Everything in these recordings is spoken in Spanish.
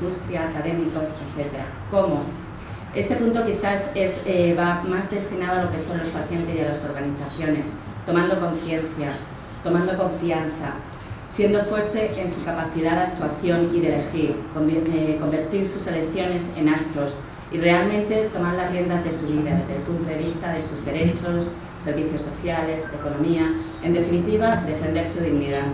industria, académicos, etc. ¿Cómo? Este punto quizás es, eh, va más destinado a lo que son los pacientes y a las organizaciones, tomando conciencia, tomando confianza, siendo fuerte en su capacidad de actuación y de elegir, eh, convertir sus elecciones en actos y realmente tomar las riendas de su vida desde el punto de vista de sus derechos, servicios sociales, economía, en definitiva, defender su dignidad.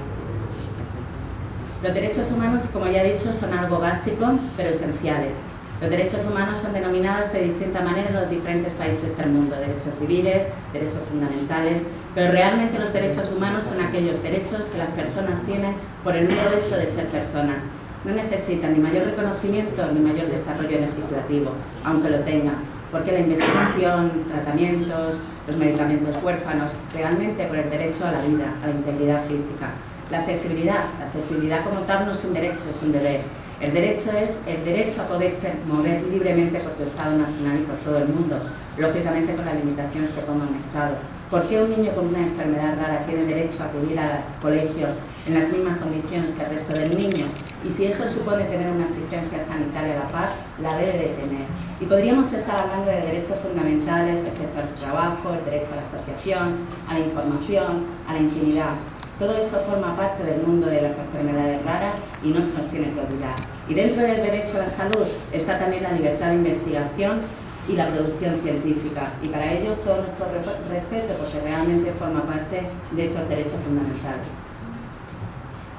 Los derechos humanos, como ya he dicho, son algo básico, pero esenciales. Los derechos humanos son denominados de distinta manera en los diferentes países del mundo, derechos civiles, derechos fundamentales, pero realmente los derechos humanos son aquellos derechos que las personas tienen por el mero hecho de ser personas. No necesitan ni mayor reconocimiento ni mayor desarrollo legislativo, aunque lo tengan, porque la investigación, tratamientos, los medicamentos huérfanos, realmente por el derecho a la vida, a la integridad física. La accesibilidad, la accesibilidad como tal no es un derecho, es un deber. El derecho es el derecho a poderse mover libremente por tu Estado nacional y por todo el mundo, lógicamente con las limitaciones que ponga un Estado. ¿Por qué un niño con una enfermedad rara tiene derecho a acudir al colegio en las mismas condiciones que el resto de niños? Y si eso supone tener una asistencia sanitaria a la par, la debe de tener. Y podríamos estar hablando de derechos fundamentales respecto al trabajo, el derecho a la asociación, a la información, a la intimidad. Todo eso forma parte del mundo de las enfermedades raras y no se nos tiene que olvidar. Y dentro del derecho a la salud está también la libertad de investigación y la producción científica. Y para ellos todo nuestro respeto, porque realmente forma parte de esos derechos fundamentales.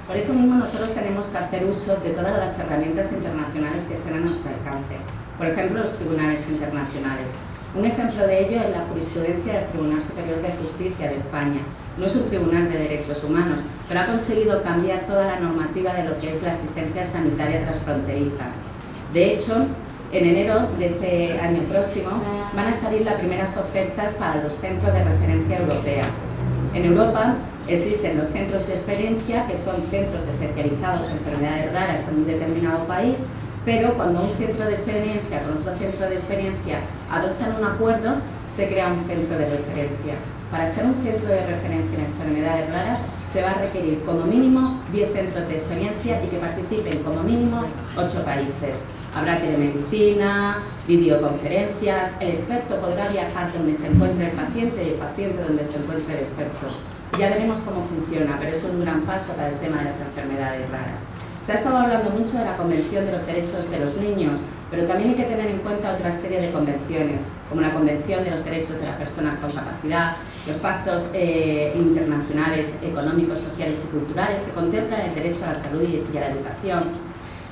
Por eso mismo nosotros tenemos que hacer uso de todas las herramientas internacionales que estén a nuestro alcance. Por ejemplo, los tribunales internacionales. Un ejemplo de ello es la jurisprudencia del Tribunal Superior de Justicia de España. No es un tribunal de derechos humanos, pero ha conseguido cambiar toda la normativa de lo que es la asistencia sanitaria transfronteriza. De hecho, en enero de este año próximo van a salir las primeras ofertas para los centros de referencia europea. En Europa existen los centros de experiencia, que son centros especializados en enfermedades raras en un determinado país, pero cuando un centro de experiencia con otro centro de experiencia adoptan un acuerdo, se crea un centro de referencia. Para ser un centro de referencia en enfermedades raras, se va a requerir como mínimo 10 centros de experiencia y que participen como mínimo 8 países. Habrá telemedicina, videoconferencias, el experto podrá viajar donde se encuentre el paciente y el paciente donde se encuentre el experto. Ya veremos cómo funciona, pero es un gran paso para el tema de las enfermedades raras. Se ha estado hablando mucho de la Convención de los Derechos de los Niños, pero también hay que tener en cuenta otra serie de convenciones, como la Convención de los Derechos de las Personas con Capacidad, los pactos eh, internacionales económicos, sociales y culturales que contemplan el derecho a la salud y a la educación,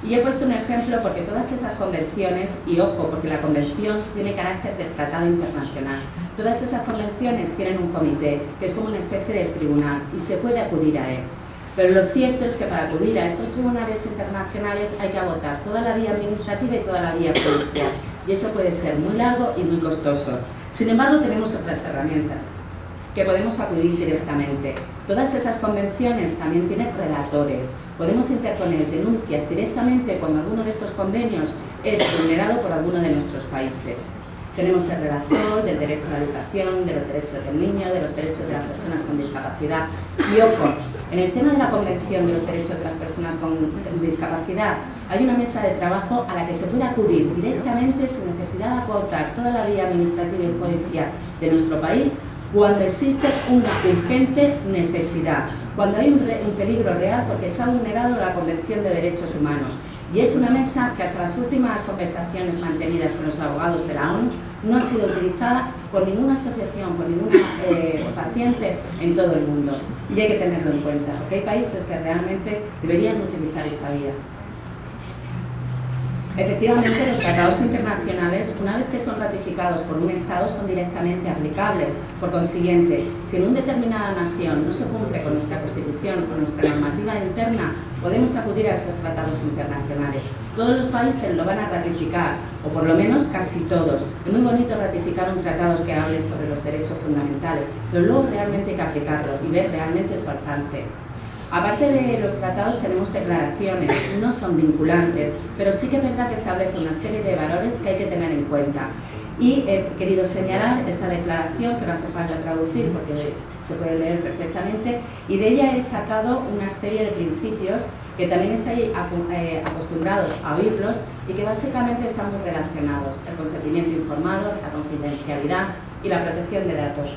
y he puesto un ejemplo porque todas esas convenciones, y ojo, porque la convención tiene carácter de tratado internacional, todas esas convenciones tienen un comité, que es como una especie de tribunal, y se puede acudir a él. Pero lo cierto es que para acudir a estos tribunales internacionales hay que agotar toda la vía administrativa y toda la vía judicial, y eso puede ser muy largo y muy costoso. Sin embargo, tenemos otras herramientas que podemos acudir directamente. Todas esas convenciones también tienen relatores. Podemos interponer denuncias directamente cuando alguno de estos convenios es vulnerado por alguno de nuestros países. Tenemos el relator del derecho a la educación, de los derechos del niño, de los derechos de las personas con discapacidad. Y ojo, en el tema de la Convención de los Derechos de las Personas con Discapacidad, hay una mesa de trabajo a la que se puede acudir directamente sin necesidad de acotar toda la vía administrativa y judicial de nuestro país cuando existe una urgente necesidad, cuando hay un, peligro real porque se ha vulnerado la Convención de Derechos Humanos. Y es una mesa que hasta las últimas conversaciones mantenidas con los abogados de la ONU no ha sido utilizada por ninguna asociación, por ningún eh, paciente en todo el mundo. Y hay que tenerlo en cuenta, porque hay países que realmente deberían utilizar esta vía. Efectivamente, los tratados internacionales, una vez que son ratificados por un Estado, son directamente aplicables. Por consiguiente, si en una determinada nación no se cumple con nuestra Constitución, con nuestra normativa interna, podemos acudir a esos tratados internacionales. Todos los países lo van a ratificar, o por lo menos casi todos. Es muy bonito ratificar un tratado que hable sobre los derechos fundamentales, pero luego realmente hay que aplicarlo y ver realmente su alcance. Aparte de los tratados tenemos declaraciones, no son vinculantes, pero sí que es verdad que establece una serie de valores que hay que tener en cuenta. Y he querido señalar esta declaración, que no hace falta traducir porque se puede leer perfectamente, y de ella he sacado una serie de principios que también estáis eh, acostumbrados a oírlos y que básicamente están muy relacionados, el consentimiento informado, la confidencialidad y la protección de datos.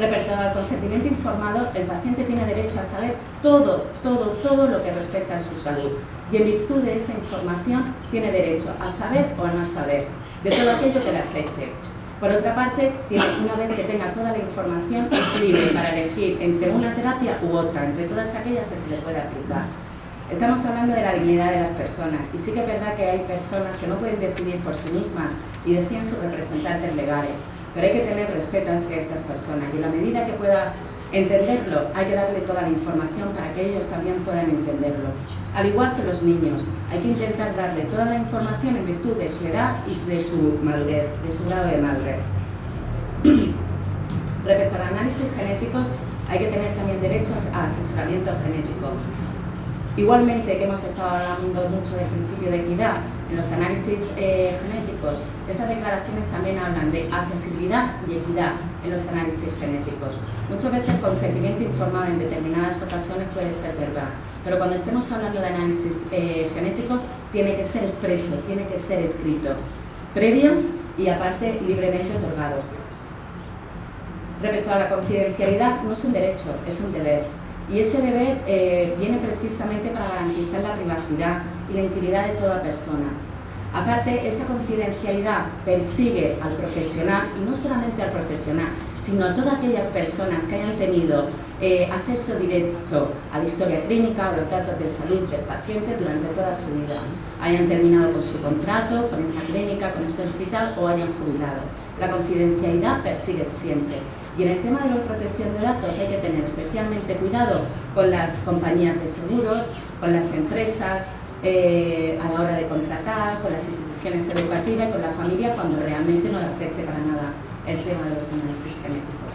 Respecto al consentimiento informado, el paciente tiene derecho a saber todo, todo, todo lo que respecta a su salud y en virtud de esa información tiene derecho a saber o a no saber de todo aquello que le afecte. Por otra parte, tiene, una vez que tenga toda la información, es libre para elegir entre una terapia u otra, entre todas aquellas que se le puede aplicar. Estamos hablando de la dignidad de las personas y sí que es verdad que hay personas que no pueden decidir por sí mismas y deciden sus representantes legales. Pero hay que tener respeto hacia estas personas y en la medida que pueda entenderlo, hay que darle toda la información para que ellos también puedan entenderlo. Al igual que los niños, hay que intentar darle toda la información en virtud de su edad y de su madurez, de su grado de madurez. Respecto a los análisis genéticos, hay que tener también derechos a asesoramiento genético. Igualmente que hemos estado hablando mucho del principio de equidad en los análisis eh, genéticos, estas declaraciones también hablan de accesibilidad y equidad en los análisis genéticos. Muchas veces el consentimiento informado en determinadas ocasiones puede ser verdad, pero cuando estemos hablando de análisis eh, genético tiene que ser expreso, tiene que ser escrito, previo y aparte libremente otorgado. Respecto a la confidencialidad, no es un derecho, es un deber. Y ese deber eh, viene precisamente para garantizar la privacidad y la intimidad de toda persona. Aparte, esa confidencialidad persigue al profesional, y no solamente al profesional, sino a todas aquellas personas que hayan tenido eh, acceso directo a la historia clínica o los datos de salud del paciente durante toda su vida, hayan terminado con su contrato, con esa clínica, con ese hospital o hayan jubilado. La confidencialidad persigue siempre. Y en el tema de la protección de datos hay que tener especialmente cuidado con las compañías de seguros, con las empresas, eh, a la hora de contratar, con las instituciones educativas y con la familia cuando realmente no le afecte para nada el tema de los análisis genéticos.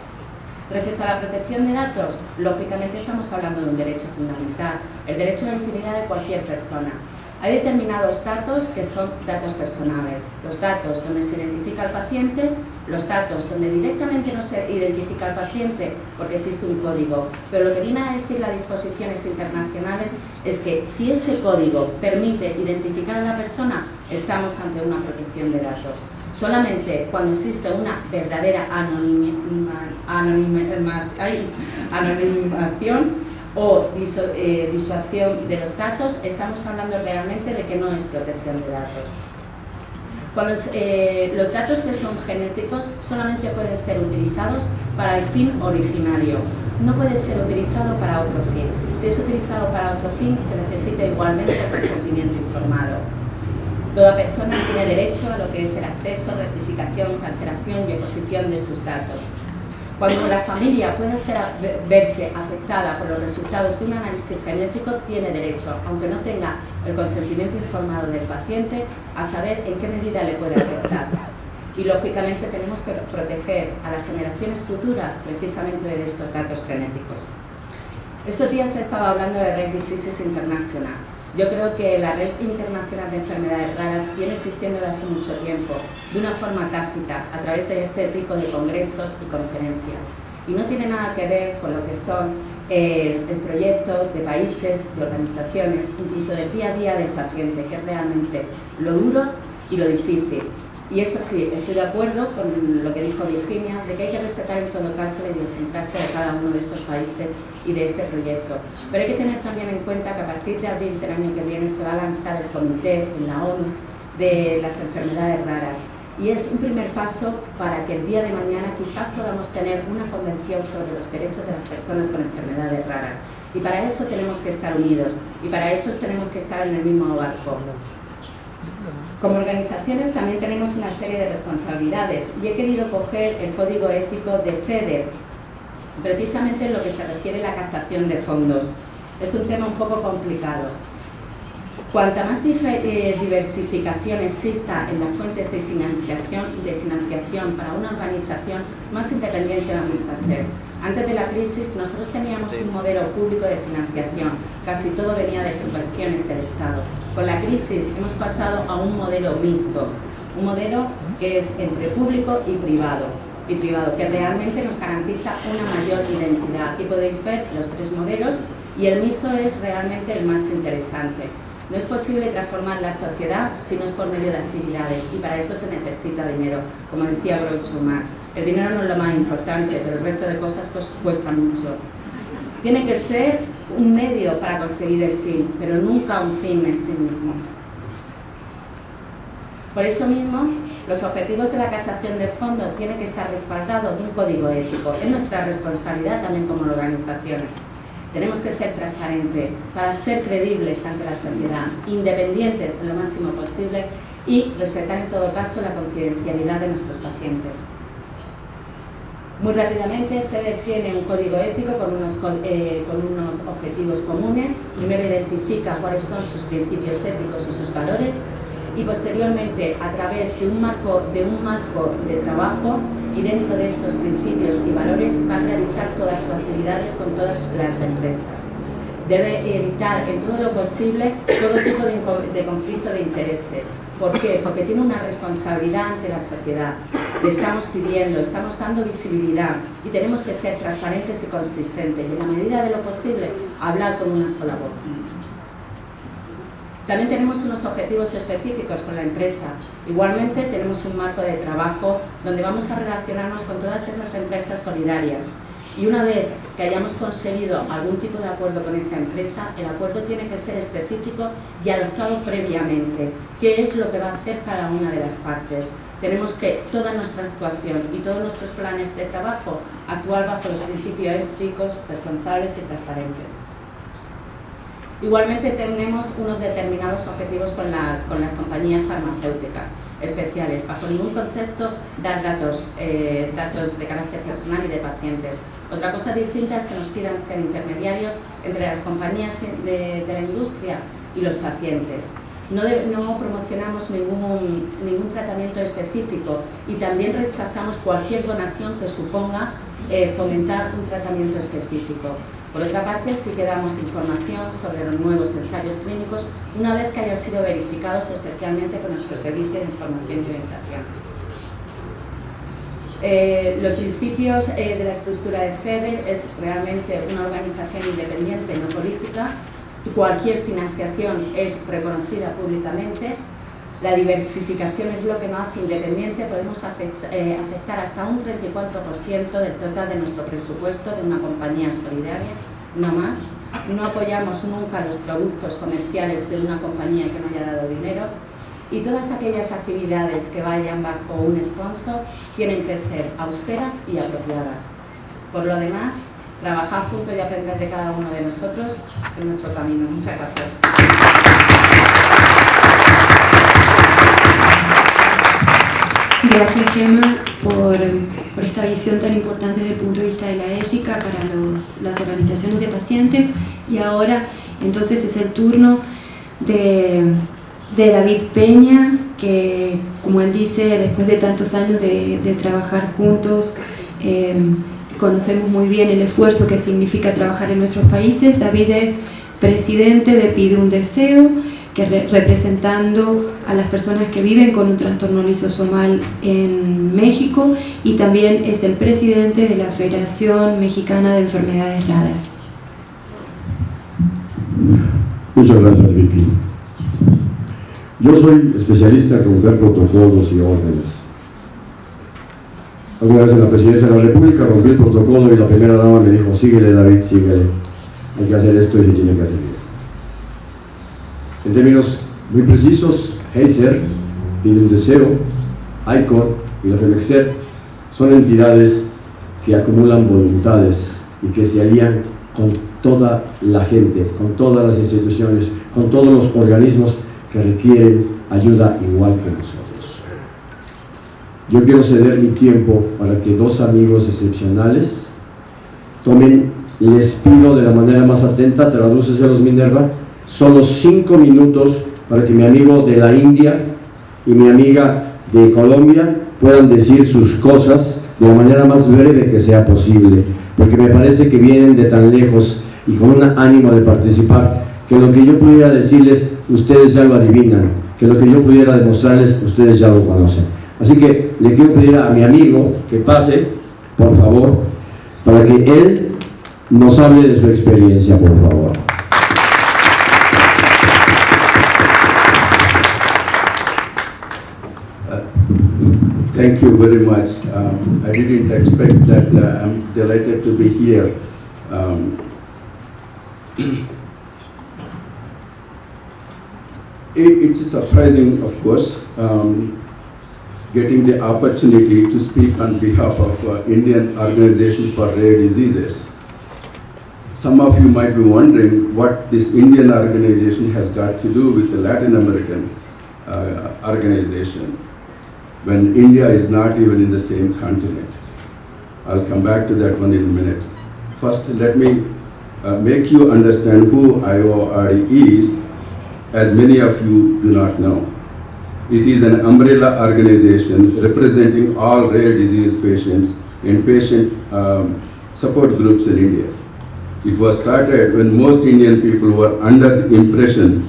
Respecto a la protección de datos, lógicamente estamos hablando de un derecho fundamental, el derecho a la intimidad de cualquier persona. Hay determinados datos que son datos personales, los datos donde se identifica al paciente, los datos donde directamente no se identifica al paciente porque existe un código, pero lo que viene a decir las disposiciones internacionales es que si ese código permite identificar a la persona, estamos ante una protección de datos. Solamente cuando existe una verdadera anonimación o eh, disuasión de los datos, estamos hablando realmente de que no es protección de datos. Cuando eh, los datos que son genéticos solamente pueden ser utilizados para el fin originario, no puede ser utilizado para otro fin. Si es utilizado para otro fin, se necesita igualmente consentimiento informado. Toda persona tiene derecho a lo que es el acceso, rectificación, cancelación y oposición de sus datos. Cuando la familia puede ser, verse afectada por los resultados de un análisis genético, tiene derecho, aunque no tenga el consentimiento informado del paciente, a saber en qué medida le puede afectar. Y lógicamente tenemos que proteger a las generaciones futuras precisamente de estos datos genéticos. Estos días se estaba hablando de Red Diseases International yo creo que la Red Internacional de Enfermedades Raras viene existiendo desde hace mucho tiempo, de una forma tácita, a través de este tipo de congresos y conferencias. Y no tiene nada que ver con lo que son el, el proyecto de países, de organizaciones, incluso del día a día del paciente, que es realmente lo duro y lo difícil. Y eso sí, estoy de acuerdo con lo que dijo Virginia, de que hay que respetar en todo caso la idiosincrasia de cada uno de estos países y de este proyecto. Pero hay que tener también en cuenta que a partir de abril del año que viene se va a lanzar el comité en la ONU de las enfermedades raras. Y es un primer paso para que el día de mañana quizás podamos tener una convención sobre los derechos de las personas con enfermedades raras. Y para eso tenemos que estar unidos y para eso tenemos que estar en el mismo barco. Como organizaciones también tenemos una serie de responsabilidades y he querido coger el código ético de FEDER, precisamente en lo que se refiere a la captación de fondos. Es un tema un poco complicado. Cuanta más eh, diversificación exista en las fuentes de financiación, de financiación para una organización, más independiente vamos a ser. Antes de la crisis nosotros teníamos un modelo público de financiación, casi todo venía de subvenciones del Estado. Con la crisis hemos pasado a un modelo mixto, Un modelo que es entre público y privado, y privado, que realmente nos garantiza una mayor identidad. Aquí podéis ver los tres modelos y el mixto es realmente el más interesante. No es posible transformar la sociedad si no es por medio de actividades y para esto se necesita dinero, como decía Groucho Marx. El dinero no es lo más importante, pero el resto de cosas pues, cuesta mucho. Tiene que ser un medio para conseguir el fin, pero nunca un fin en sí mismo. Por eso mismo, los objetivos de la captación de fondos tienen que estar respaldados de un código ético. Es nuestra responsabilidad también como organizaciones. Tenemos que ser transparentes para ser creíbles ante la sociedad, independientes en lo máximo posible y respetar en todo caso la confidencialidad de nuestros pacientes. Muy rápidamente, FEDER tiene un código ético con unos, eh, con unos objetivos comunes. Primero identifica cuáles son sus principios éticos y sus valores y posteriormente a través de un marco de, un marco de trabajo y dentro de esos principios y valores va a realizar todas sus actividades con todas las empresas. Debe evitar en todo lo posible todo tipo de, de conflicto de intereses. ¿Por qué? Porque tiene una responsabilidad ante la sociedad. Le estamos pidiendo, estamos dando visibilidad y tenemos que ser transparentes y consistentes y en la medida de lo posible hablar con una sola voz. También tenemos unos objetivos específicos con la empresa. Igualmente tenemos un marco de trabajo donde vamos a relacionarnos con todas esas empresas solidarias. Y una vez que hayamos conseguido algún tipo de acuerdo con esa empresa, el acuerdo tiene que ser específico y adoptado previamente. ¿Qué es lo que va a hacer cada una de las partes? Tenemos que toda nuestra actuación y todos nuestros planes de trabajo actuar bajo los principios éticos, responsables y transparentes. Igualmente tenemos unos determinados objetivos con las, con las compañías farmacéuticas especiales. Bajo ningún concepto dar datos, eh, datos de carácter personal y de pacientes. Otra cosa distinta es que nos pidan ser intermediarios entre las compañías de, la industria y los pacientes. No, promocionamos ningún, ningún tratamiento específico y también rechazamos cualquier donación que suponga eh, fomentar un tratamiento específico. Por otra parte, sí que damos información sobre los nuevos ensayos clínicos una vez que hayan sido verificados especialmente con nuestro servicio de información y orientación. Eh, los principios eh, de la estructura de FEDER es realmente una organización independiente, no política. Cualquier financiación es reconocida públicamente. La diversificación es lo que nos hace independiente. Podemos eh, aceptar hasta un 34% del total de nuestro presupuesto de una compañía solidaria no más. No apoyamos nunca los productos comerciales de una compañía que no haya dado dinero y todas aquellas actividades que vayan bajo un sponsor tienen que ser austeras y apropiadas. Por lo demás, trabajar juntos y aprender de cada uno de nosotros en nuestro camino. Muchas gracias. Gracias Gemma por, esta visión tan importante desde el punto de vista de la ética para las organizaciones de pacientes. Y ahora entonces es el turno de, David Peña que como él dice después de tantos años de, trabajar juntos em, conocemos muy bien el esfuerzo que significa trabajar en nuestros países. David es presidente de Pide un Deseo que representando a las personas que viven con un trastorno lisosomal en México y también es el presidente de la Federación Mexicana de Enfermedades Raras. Muchas gracias Vicky. Yo soy especialista en romper protocolos y órdenes. Alguna vez en la presidencia de la República rompí el protocolo y la primera dama me dijo, síguele David, síguele, hay que hacer esto y se tiene que hacer. En términos muy precisos, Heiser, un Deseo, ICOR y la FEMEXER son entidades que acumulan voluntades y que se alían con toda la gente, con todas las instituciones, con todos los organismos que requieren ayuda igual que nosotros. Yo quiero ceder mi tiempo para que dos amigos excepcionales tomen, les pido de la manera más atenta, los Minerva, solo cinco minutos para que mi amigo de la India y mi amiga de Colombia puedan decir sus cosas de la manera más breve que sea posible, porque me parece que vienen de tan lejos y con un ánimo de participar, que lo que yo pudiera decirles ustedes ya lo adivinan, que lo que yo pudiera demostrarles, ustedes ya lo conocen. Así que le quiero pedir a mi amigo que pase, por favor, para que él nos hable de su experiencia, por favor. Thank you very much. Um, I didn't expect that. Uh, I'm delighted to be here. Um, it- it's surprising, of course, um, getting the opportunity to speak on behalf of uh, Indian Organization for Rare Diseases. Some of you might be wondering what this Indian organization has got to do with the Latin American uh, organization when India is not even in the same continent. I'll come back to that one in a minute. First, let me uh, make you understand who IORD is, as many of you do not know. It is an umbrella organization representing all rare disease patients and patient um, support groups in India. It was started when most Indian people were under the impression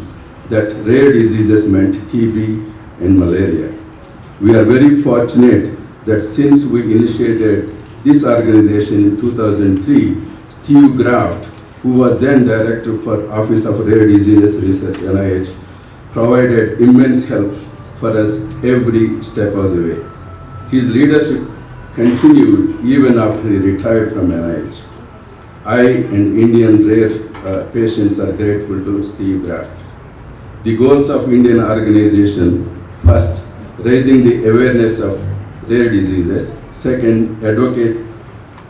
that rare diseases meant TB and malaria. We are very fortunate that since we initiated this organization in 2003, Steve Graft, who was then director for Office of Rare Diseases Research, NIH, provided immense help for us every step of the way. His leadership continued even after he retired from NIH. I and Indian rare uh, patients are grateful to Steve Graft. The goals of Indian organization, first, raising the awareness of rare diseases, second, advocate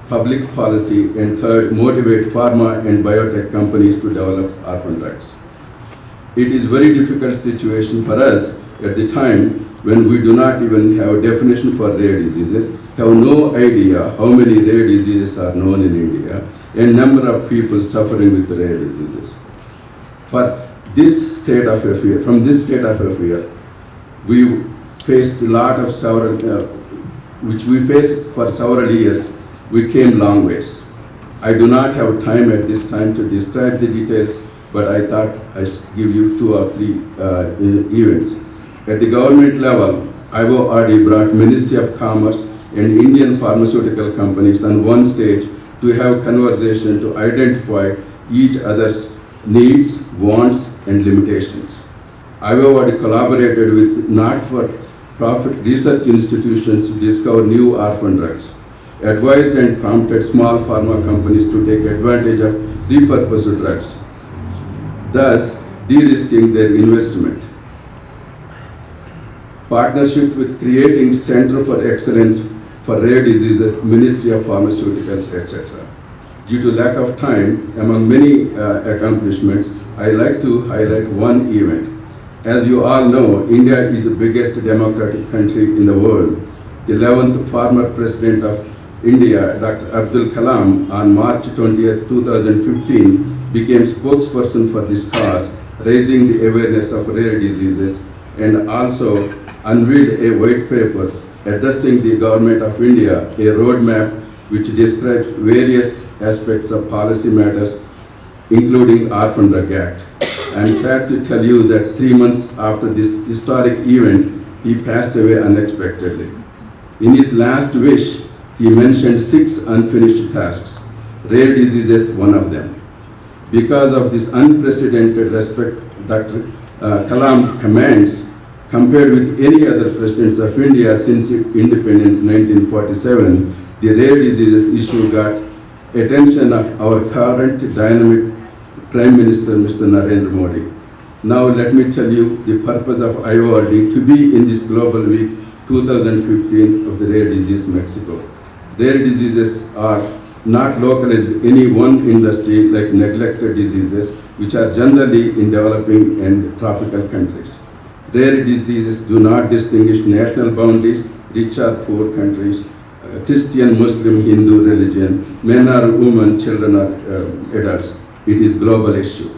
public policy, and third, motivate pharma and biotech companies to develop orphan drugs. It is very difficult situation for us at the time when we do not even have a definition for rare diseases, have no idea how many rare diseases are known in India, and number of people suffering with rare diseases. For this state of affair, from this state of affair, we faced a lot of several, uh, which we faced for several years, we came long ways. I do not have time at this time to describe the details, but I thought I should give you two or three uh, events. At the government level, IORD brought Ministry of Commerce and Indian pharmaceutical companies on one stage to have conversation to identify each other's needs, wants, and limitations. IORD collaborated with not-for-profit research institutions to discover new orphan drugs, advised and prompted small pharma companies to take advantage of repurposed drugs, thus de-risking their investment. Partnership with creating Center for Excellence for Rare Diseases, Ministry of Pharmaceuticals, etc. Due to lack of time, among many uh, accomplishments, I like to highlight one event. As you all know, India is the biggest democratic country in the world. The 11th former president of India, Dr. Abdul Kalam, on March 20th, 2015, became spokesperson for this cause, raising the awareness of rare diseases, and also unveiled a white paper addressing the government of India, a roadmap which describes various aspects of policy matters, including Orphan Drug Act. I am sad to tell you that three months after this historic event, he passed away unexpectedly. In his last wish, he mentioned six unfinished tasks, rare diseases one of them. Because of this unprecedented respect Dr. uh, Kalam commands, compared with any other presidents of India since independence 1947, the rare diseases issue got attention of our current dynamic Prime Minister, Mr. Narendra Modi. Now let me tell you the purpose of IORD to be in this Global Week 2015 of the Rare Disease Mexico. Rare diseases are not localized in any one industry like neglected diseases, which are generally in developing and tropical countries. Rare diseases do not distinguish national boundaries, rich or poor countries, uh, Christian, Muslim, Hindu religion, men or women, children or uh, adults. It is global issue.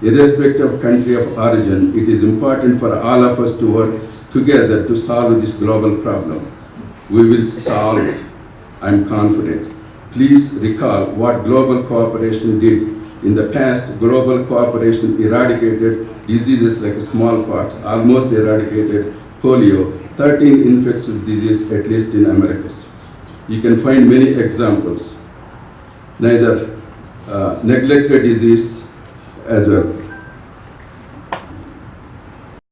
Irrespective of country of origin, it is important for all of us to work together to solve this global problem. We will solve it, I'm confident. Please recall what global cooperation did In the past, global cooperation eradicated diseases like smallpox, almost eradicated polio, 13 infectious diseases at least in Americas. You can find many examples. Neither Uh, neglected disease as well